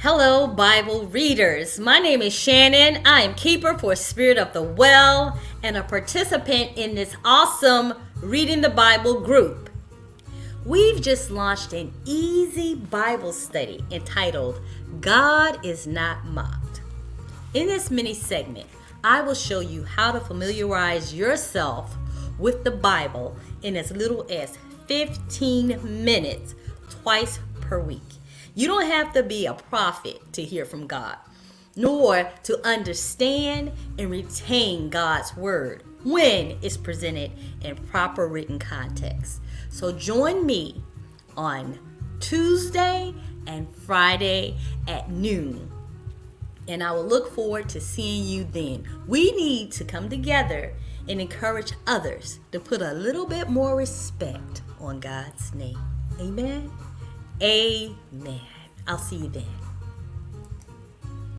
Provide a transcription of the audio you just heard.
Hello, Bible readers. My name is Shannon. I am keeper for Spirit of the Well and a participant in this awesome Reading the Bible group. We've just launched an easy Bible study entitled God is Not Mocked. In this mini segment, I will show you how to familiarize yourself with the Bible in as little as 15 minutes twice per week. You don't have to be a prophet to hear from God, nor to understand and retain God's word when it's presented in proper written context. So join me on Tuesday and Friday at noon. And I will look forward to seeing you then. We need to come together and encourage others to put a little bit more respect on God's name. Amen. Amen. I'll see you then.